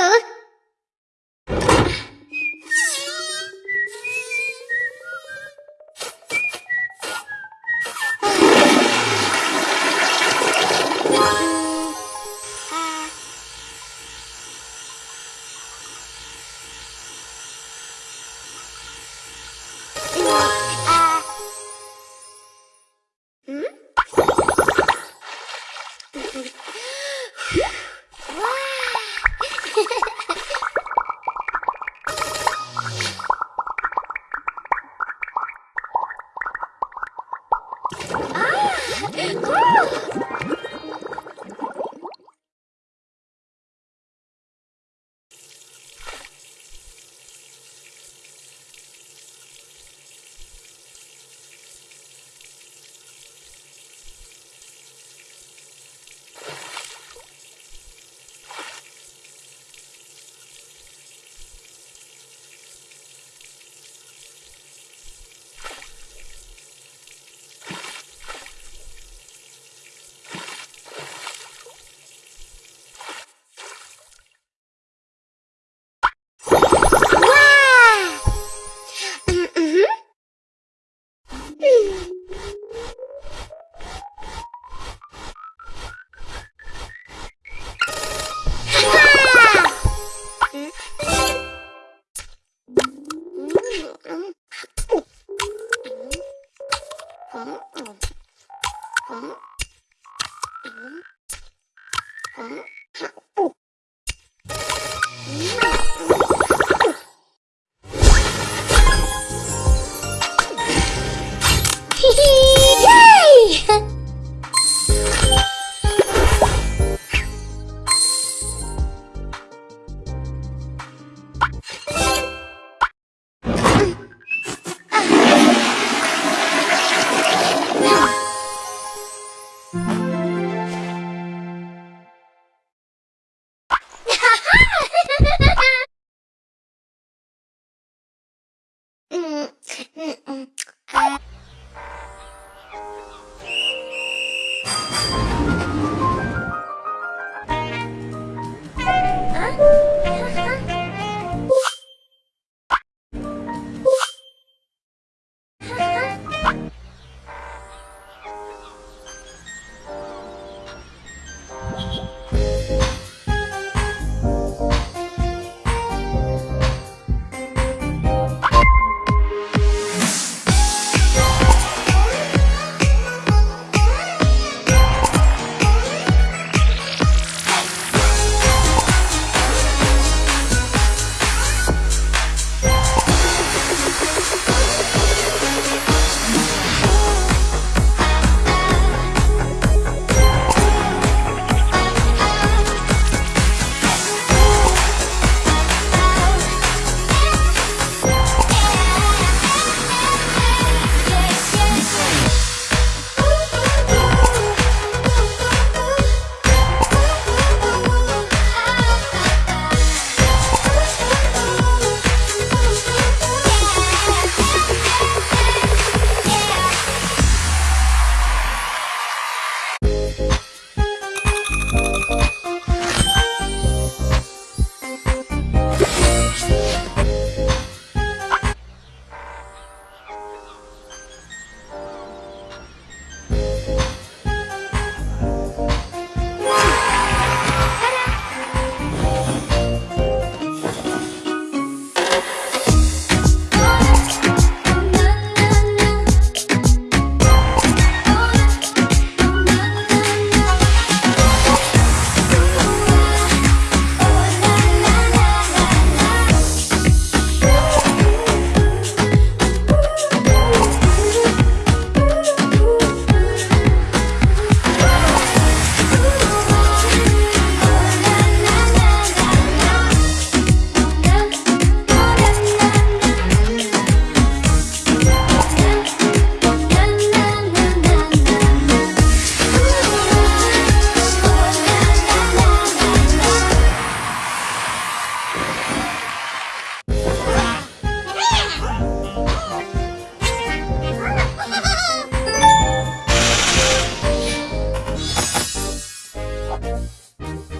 Huh? Música